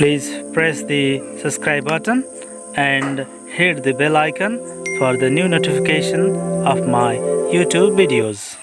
Please press the subscribe button and hit the bell icon for the new notification of my YouTube videos.